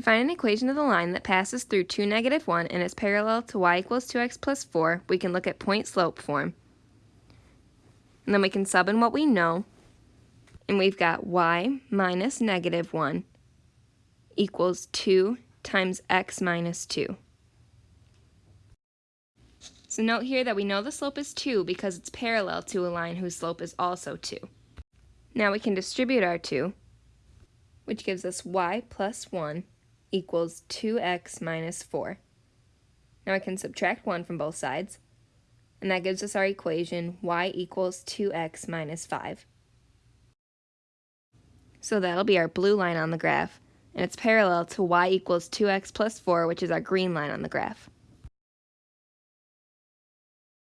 To find an equation of the line that passes through 2, negative 1 and is parallel to y equals 2x plus 4, we can look at point-slope form. And then we can sub in what we know, and we've got y minus negative 1 equals 2 times x minus 2. So note here that we know the slope is 2 because it's parallel to a line whose slope is also 2. Now we can distribute our 2, which gives us y plus 1 equals 2x minus 4. Now I can subtract 1 from both sides, and that gives us our equation y equals 2x minus 5. So that'll be our blue line on the graph, and it's parallel to y equals 2x plus 4, which is our green line on the graph.